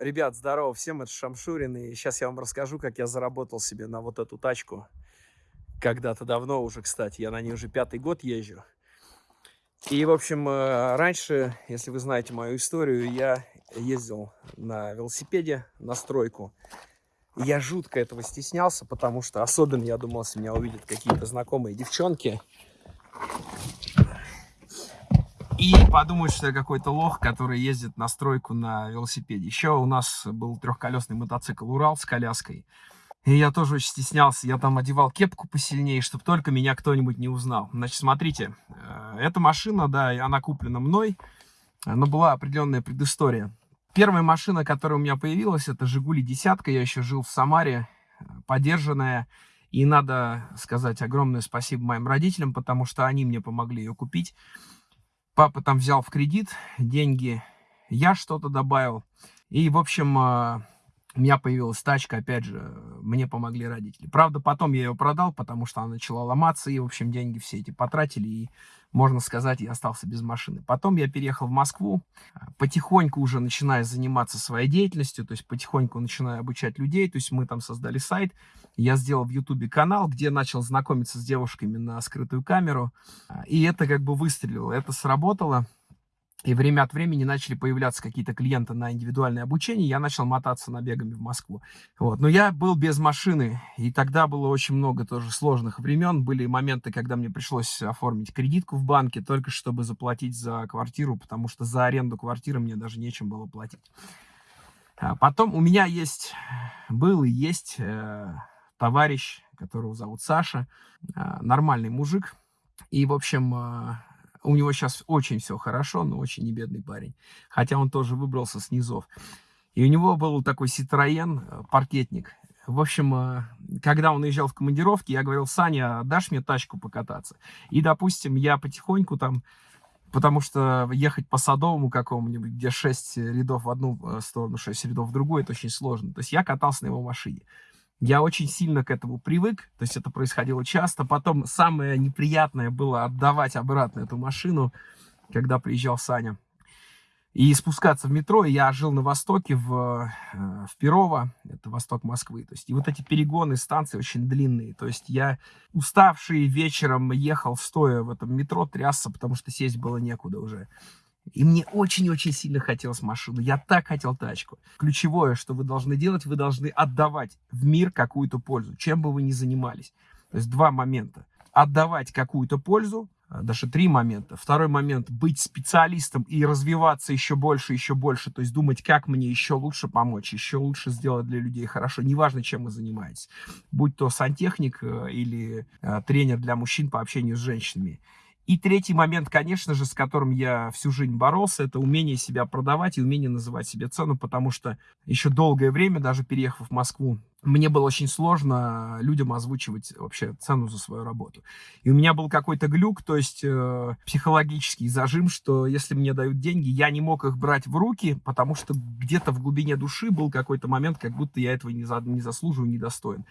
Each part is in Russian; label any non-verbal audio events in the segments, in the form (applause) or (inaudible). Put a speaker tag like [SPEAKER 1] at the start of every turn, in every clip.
[SPEAKER 1] Ребят, здорово всем, это Шамшурин, и сейчас я вам расскажу, как я заработал себе на вот эту тачку. Когда-то давно уже, кстати, я на ней уже пятый год езжу. И, в общем, э, раньше, если вы знаете мою историю, я ездил на велосипеде на стройку. Я жутко этого стеснялся, потому что особенно я думал, если меня увидят какие-то знакомые девчонки, и подумают, что я какой-то лох, который ездит на стройку на велосипеде. Еще у нас был трехколесный мотоцикл «Урал» с коляской. И я тоже очень стеснялся. Я там одевал кепку посильнее, чтобы только меня кто-нибудь не узнал. Значит, смотрите, э, эта машина, да, она куплена мной, но была определенная предыстория. Первая машина, которая у меня появилась, это «Жигули десятка». Я еще жил в Самаре, подержанная. И надо сказать огромное спасибо моим родителям, потому что они мне помогли ее купить. Папа там взял в кредит деньги, я что-то добавил. И, в общем, а, у меня появилась тачка, опять же, мне помогли родители. Правда, потом я ее продал, потому что она начала ломаться, и, в общем, деньги все эти потратили, и, можно сказать, я остался без машины. Потом я переехал в Москву, потихоньку уже начиная заниматься своей деятельностью, то есть потихоньку начиная обучать людей, то есть мы там создали сайт, я сделал в Ютубе канал, где начал знакомиться с девушками на скрытую камеру, и это как бы выстрелило, это сработало. И время от времени начали появляться какие-то клиенты на индивидуальное обучение, я начал мотаться набегами в Москву. Вот. Но я был без машины, и тогда было очень много тоже сложных времен. Были моменты, когда мне пришлось оформить кредитку в банке, только чтобы заплатить за квартиру, потому что за аренду квартиры мне даже нечем было платить. А потом у меня есть, был и есть э, товарищ, которого зовут Саша, э, нормальный мужик. И, в общем, э, у него сейчас очень все хорошо, но очень не бедный парень. Хотя он тоже выбрался с низов. И у него был такой Citroёn, э, паркетник. В общем, э, когда он уезжал в командировки, я говорил, Саня, дашь мне тачку покататься? И, допустим, я потихоньку там, потому что ехать по Садовому какому-нибудь, где 6 рядов в одну э, сторону, 6 рядов в другую, это очень сложно. То есть я катался на его машине. Я очень сильно к этому привык, то есть это происходило часто. Потом самое неприятное было отдавать обратно эту машину, когда приезжал Саня. И спускаться в метро, я жил на востоке, в, э, в Перово, это восток Москвы. То есть, и вот эти перегоны станции очень длинные. То есть я уставший вечером ехал стоя в этом метро, трясся, потому что сесть было некуда уже. И мне очень-очень сильно хотелось машину. Я так хотел тачку. Ключевое, что вы должны делать, вы должны отдавать в мир какую-то пользу, чем бы вы ни занимались. То есть два момента. Отдавать какую-то пользу, а, даже три момента. Второй момент – быть специалистом и развиваться еще больше, еще больше. То есть думать, как мне еще лучше помочь, еще лучше сделать для людей хорошо. Неважно, чем вы занимаетесь. Будь то сантехник э, или э, тренер для мужчин по общению с женщинами. И третий момент, конечно же, с которым я всю жизнь боролся, это умение себя продавать и умение называть себе цену, потому что еще долгое время, даже переехав в Москву, мне было очень сложно людям озвучивать вообще цену за свою работу. И у меня был какой-то глюк, то есть э, психологический зажим, что если мне дают деньги, я не мог их брать в руки, потому что где-то в глубине души был какой-то момент, как будто я этого не, за, не заслуживаю, не достоин.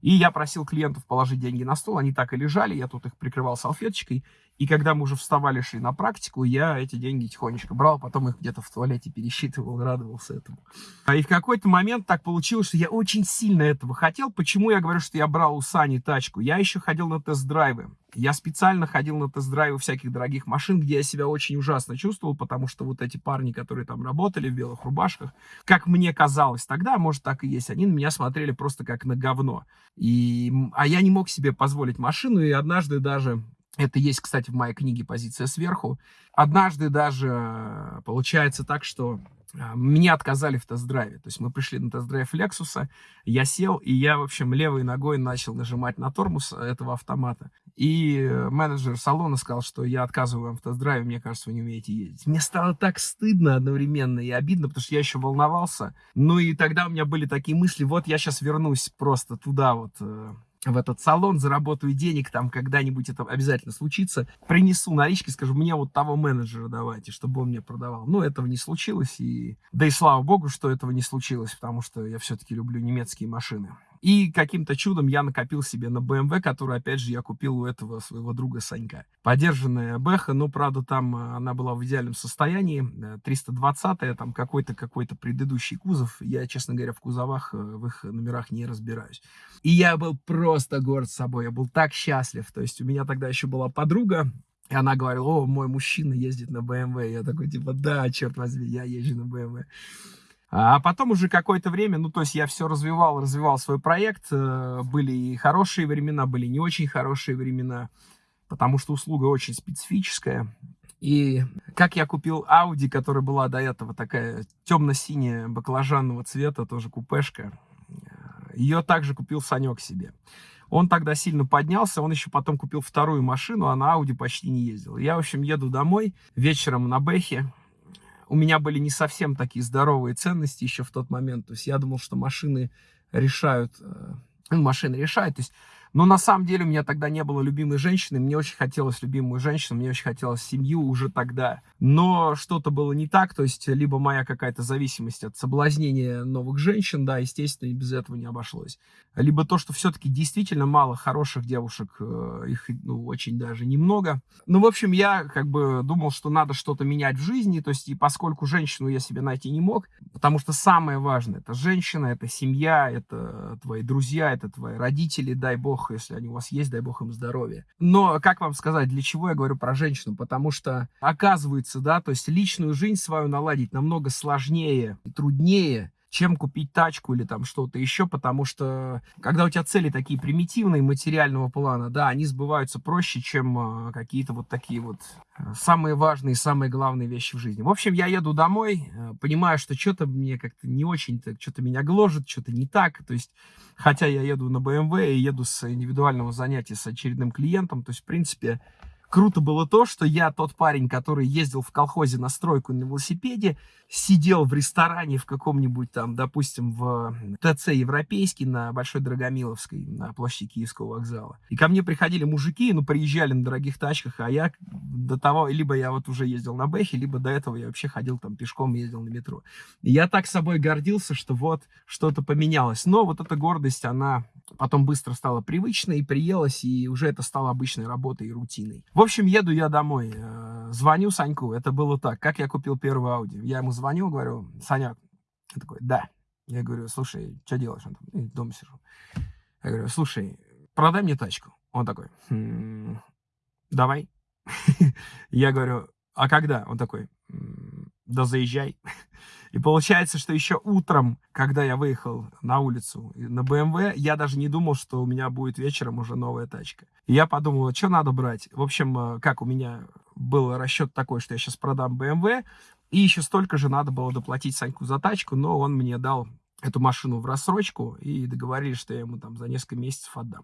[SPEAKER 1] И я просил клиентов положить деньги на стол, они так и лежали, я тут их прикрывал салфеточкой. И когда мы уже вставали, шли на практику, я эти деньги тихонечко брал, потом их где-то в туалете пересчитывал, радовался этому. А И в какой-то момент так получилось, что я очень сильно этого хотел. Почему я говорю, что я брал у Сани тачку? Я еще ходил на тест-драйвы. Я специально ходил на тест-драйвы всяких дорогих машин, где я себя очень ужасно чувствовал, потому что вот эти парни, которые там работали в белых рубашках, как мне казалось тогда, может так и есть, они на меня смотрели просто как на говно. И, а я не мог себе позволить машину, и однажды даже это есть, кстати, в моей книге «Позиция сверху». Однажды даже э, получается так, что э, мне отказали в тест-драйве. То есть мы пришли на тест-драйв Лексуса, я сел, и я, в общем, левой ногой начал нажимать на тормоз этого автомата. И э, менеджер салона сказал, что я отказываю вам в тест-драйве, мне кажется, вы не умеете ездить. Мне стало так стыдно одновременно и обидно, потому что я еще волновался. Ну и тогда у меня были такие мысли, вот я сейчас вернусь просто туда вот в этот салон, заработаю денег, там когда-нибудь это обязательно случится, принесу налички, скажу, мне вот того менеджера давайте, чтобы он мне продавал. Но этого не случилось, и да и слава богу, что этого не случилось, потому что я все-таки люблю немецкие машины. И каким-то чудом я накопил себе на BMW, который, опять же, я купил у этого своего друга Санька. Подержанная Бэха, но, правда, там э, она была в идеальном состоянии. 320-я, там какой-то какой-то предыдущий кузов. Я, честно говоря, в кузовах, в их номерах не разбираюсь. И я был просто горд собой, я был так счастлив. То есть у меня тогда еще была подруга, и она говорила, о, мой мужчина ездит на BMW. Я такой, типа, да, черт возьми, я езжу на BMW. А потом уже какое-то время, ну, то есть я все развивал, развивал свой проект. Э, были и хорошие времена, были не очень хорошие времена, потому что услуга очень специфическая. И как я купил Audi, которая была до этого такая темно-синяя, баклажанного цвета, тоже купешка, ее также купил Санек себе. Он тогда сильно поднялся, он еще потом купил вторую машину, а на Audi почти не ездил. Я, в общем, еду домой вечером на Бэхе, у меня были не совсем такие здоровые ценности еще в тот момент. То есть я думал, что машины решают, э, ну, машины решают. То есть, но на самом деле у меня тогда не было любимой женщины. Мне очень хотелось любимую женщину, мне очень хотелось семью уже тогда. Но что-то было не так. То есть либо моя какая-то зависимость от соблазнения новых женщин, да, естественно, без этого не обошлось. Либо то, что все-таки действительно мало хороших девушек, э, их ну, очень даже немного. Ну, в общем, я как бы думал, что надо что-то менять в жизни. То есть и поскольку женщину я себе найти не мог, потому что самое важное, это женщина, это семья, это твои друзья, это твои родители, дай бог, если они у вас есть, дай бог им здоровья. Но, как вам сказать, для чего я говорю про женщину? Потому что, оказывается, да, то есть личную жизнь свою наладить намного сложнее и труднее, чем купить тачку или там что-то еще, потому что когда у тебя цели такие примитивные материального плана, да, они сбываются проще, чем э, какие-то вот такие вот э, самые важные, самые главные вещи в жизни. В общем, я еду домой, э, понимаю, что что-то мне как-то не очень, что-то меня гложет, что-то не так, то есть, хотя я еду на BMW и еду с индивидуального занятия с очередным клиентом, то есть, в принципе, круто было то, что я тот парень, который ездил в колхозе на стройку на велосипеде, сидел в ресторане в каком-нибудь там, допустим, в ТЦ Европейский на Большой Драгомиловской, на площади Киевского вокзала. И ко мне приходили мужики, ну, приезжали на дорогих тачках, а я до того, либо я вот уже ездил на Бэхе, либо до этого я вообще ходил там пешком, ездил на метро. И я так собой гордился, что вот что-то поменялось. Но вот эта гордость, она потом быстро стала привычной, приелась, и уже это стало обычной работой и рутиной. В общем, еду я домой, э, звоню Саньку, это было так, как я купил первую Audi. Я ему звоню, говорю, Санек, он такой, да. Я говорю, слушай, что делаешь? Он такой, дома сижу. Я говорю, слушай, продай мне тачку. Он такой, хм, давай. (laughs) Я говорю, а когда? Он такой, да заезжай. (laughs) И получается, что еще утром, когда я выехал на улицу на BMW, я даже не думал, что у меня будет вечером уже новая тачка. И я подумал, что надо брать. В общем, э, как у меня был расчет такой, что я сейчас продам BMW, и еще столько же надо было доплатить Саньку за тачку, но он мне дал эту машину в рассрочку и договорились, что я ему там за несколько месяцев отдам.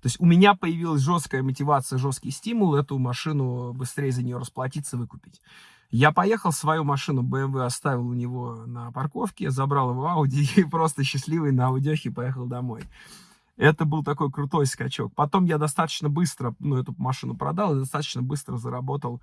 [SPEAKER 1] То есть у меня появилась жесткая мотивация, жесткий стимул эту машину быстрее за нее расплатиться, выкупить. Я поехал, свою машину BMW оставил у него на парковке, забрал его Audi (laughs) и просто счастливый на аудехе поехал домой. Это был такой крутой скачок. Потом я достаточно быстро, ну, эту машину продал и достаточно быстро заработал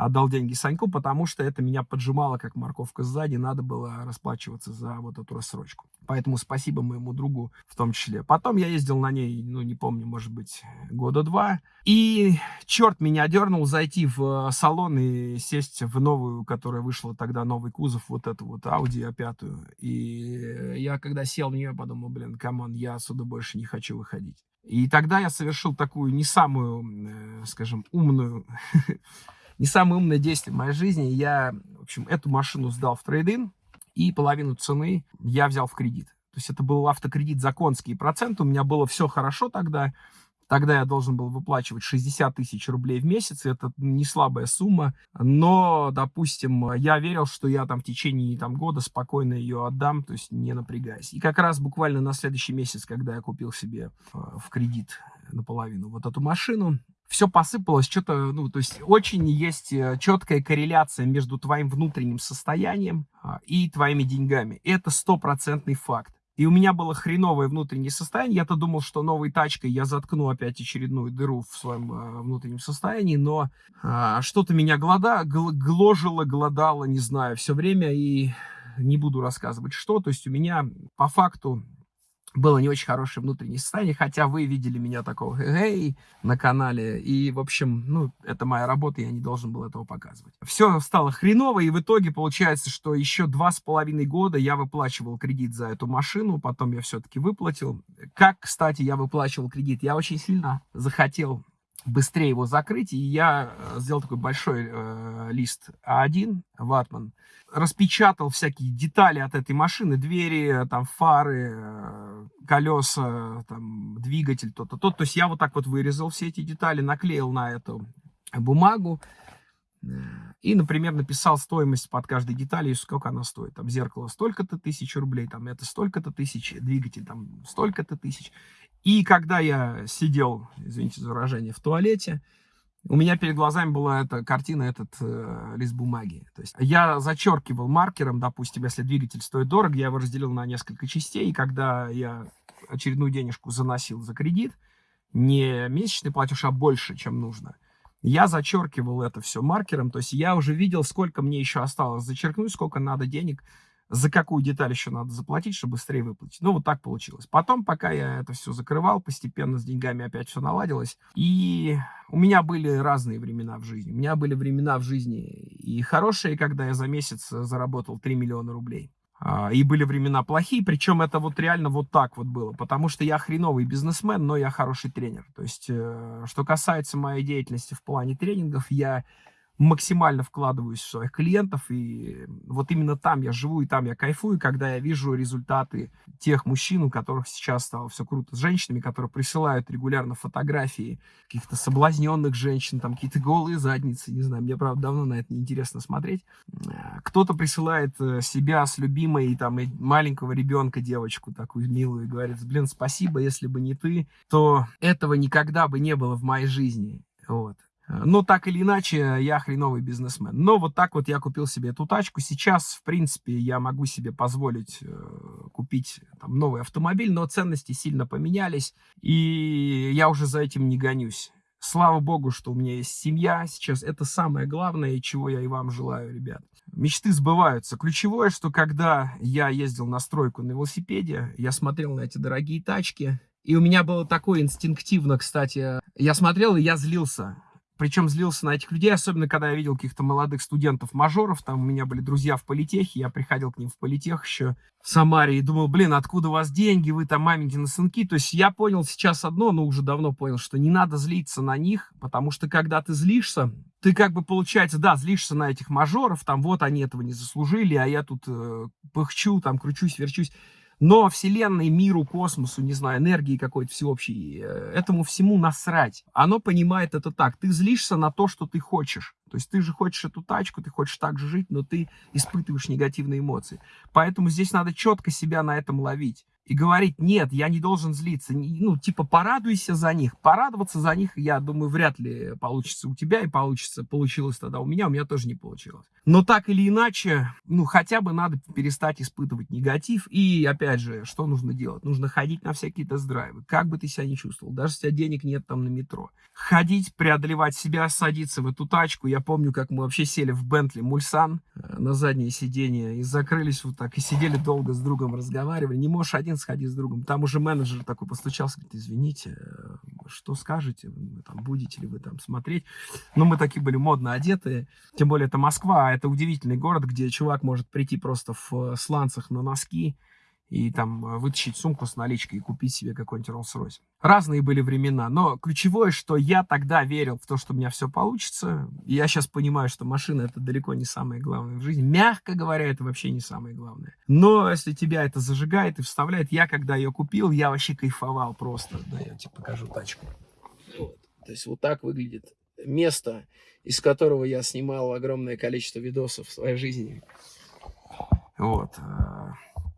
[SPEAKER 1] отдал деньги Саньку, потому что это меня поджимало, как морковка сзади, надо было расплачиваться за вот эту рассрочку. Поэтому спасибо моему другу в том числе. Потом я ездил на ней, ну, не помню, может быть, года два. И черт меня дернул зайти в э, салон и сесть в новую, которая вышла тогда, новый кузов, вот эту вот Audi A5. И я, когда сел в нее, подумал, блин, come on, я отсюда больше не хочу выходить. И тогда я совершил такую не самую, э, скажем, умную (laughs) не самое умное действие в моей жизни. Я, в общем, эту машину сдал в трейдинг, и половину цены я взял в кредит. То есть это был автокредит за конские проценты. У меня было все хорошо тогда. Тогда я должен был выплачивать 60 тысяч рублей в месяц. Это не слабая сумма. Но, допустим, я верил, что я там в течение там, года спокойно ее отдам, то есть не напрягаясь. И как раз буквально на следующий месяц, когда я купил себе э, в кредит наполовину вот эту машину, все посыпалось, что-то, ну, то есть очень есть э, четкая корреляция между твоим внутренним состоянием а, и твоими деньгами. Это стопроцентный факт. И у меня было хреновое внутреннее состояние. Я-то думал, что новой тачкой я заткну опять очередную дыру в своем э, внутреннем состоянии, но э, что-то меня глода, гл гложило, голодало, не знаю, все время. И не буду рассказывать, что. То есть у меня по факту было не очень хорошее внутреннее состояние, хотя вы видели меня такого эй на канале, и, в общем, ну, это моя работа, я не должен был этого показывать. Все стало хреново, и в итоге получается, что еще два с половиной года я выплачивал кредит за эту машину, потом я все-таки выплатил. Как, кстати, я выплачивал кредит? Я очень сильно захотел быстрее его закрыть, и я э, сделал такой большой э, лист А1, ватман, распечатал всякие детали от этой машины, двери, там, фары, э, колеса, там, двигатель, то-то, то. То есть я вот так вот вырезал все эти детали, наклеил на эту бумагу, э, и, например, написал стоимость под каждой деталью, сколько она стоит. Там зеркало столько-то тысяч рублей, там это столько-то тысяч, двигатель там столько-то тысяч. И когда я сидел, извините за выражение, в туалете, у меня перед глазами была эта картина, этот э, лист бумаги. То есть я зачеркивал маркером, допустим, если двигатель стоит дорого, я его разделил на несколько частей, и когда я очередную денежку заносил за кредит, не месячный платеж, а больше, чем нужно, я зачеркивал это все маркером, то есть я уже видел, сколько мне еще осталось зачеркнуть, сколько надо денег за какую деталь еще надо заплатить, чтобы быстрее выплатить. Ну, вот так получилось. Потом, пока я это все закрывал, постепенно с деньгами опять все наладилось. И у меня были разные времена в жизни. У меня были времена в жизни и хорошие, когда я за месяц заработал 3 миллиона рублей. А, и были времена плохие, причем это вот реально вот так вот было, потому что я хреновый бизнесмен, но я хороший тренер. То есть, э, что касается моей деятельности в плане тренингов, я максимально вкладываюсь в своих клиентов, и вот именно там я живу, и там я кайфую, когда я вижу результаты тех мужчин, у которых сейчас стало все круто, с женщинами, которые присылают регулярно фотографии каких-то соблазненных женщин, там какие-то голые задницы, не знаю, мне, правда, давно на это неинтересно смотреть. Кто-то присылает э, себя с любимой, там, и маленького ребенка, девочку такую милую, и говорит, блин, спасибо, если бы не ты, то этого никогда бы не было в моей жизни. Вот. Но так или иначе, я хреновый бизнесмен. Но вот так вот я купил себе эту тачку. Сейчас, в принципе, я могу себе позволить э, купить там, новый автомобиль, но ценности сильно поменялись, и я уже за этим не гонюсь. Слава богу, что у меня есть семья сейчас. Это самое главное, чего я и вам желаю, ребят. Мечты сбываются. Ключевое, что когда я ездил на стройку на велосипеде, я смотрел на эти дорогие тачки, и у меня было такое инстинктивно, кстати, я смотрел и я злился причем злился на этих людей, особенно когда я видел каких-то молодых студентов-мажоров. Там у меня были друзья в политехе, я приходил к ним в политех еще в Самаре и думал, блин, откуда у вас деньги, вы там маменькины сынки. То есть я понял сейчас одно, но уже давно понял, что не надо злиться на них, потому что когда ты злишься, ты как бы, получается, да, злишься на этих мажоров, там вот они этого не заслужили, а я тут э, пыхчу, там кручусь, верчусь. Но Вселенной, миру, космосу, не знаю, энергии какой-то всеобщей, э, этому всему насрать. Оно понимает это так. Ты злишься на то, что ты хочешь. То есть ты же хочешь эту тачку, ты хочешь так же жить, но ты испытываешь негативные эмоции. Поэтому здесь надо четко себя на этом ловить и говорить, нет, я не должен злиться, ну, типа, порадуйся за них. Порадоваться за них, я думаю, вряд ли получится у тебя и получится, получилось тогда у меня, у меня тоже не получилось. Но так или иначе, ну, хотя бы надо перестать испытывать негатив. И, опять же, что нужно делать? Нужно ходить на всякие тест-драйвы, как бы ты себя не чувствовал, даже если у тебя денег нет там на метро. Ходить, преодолевать себя, садиться в эту тачку. Я помню, как мы вообще сели в Бентли Мульсан э, на заднее сиденье и закрылись вот так, и сидели долго с другом, разговаривали. Не можешь один сходи с другом. Там уже менеджер такой постучался, говорит, извините, э, что скажете, вы, там, будете ли вы там смотреть. Ну, мы такие были модно одетые, тем более это Москва, а это удивительный город, где чувак может прийти просто в э, сланцах на носки, и там э, вытащить сумку с наличкой и купить себе какой-нибудь Rolls-Royce. Разные были времена, но ключевое, что я тогда верил в то, что у меня все получится. Я сейчас понимаю, что машина это далеко не самое главное в жизни. Мягко говоря, это вообще не самое главное. Но если тебя это зажигает и вставляет, я когда ее купил, я вообще кайфовал просто. Да, я тебе покажу тачку. Вот. То есть вот так выглядит место, из которого я снимал огромное количество видосов в своей жизни. Вот. Э,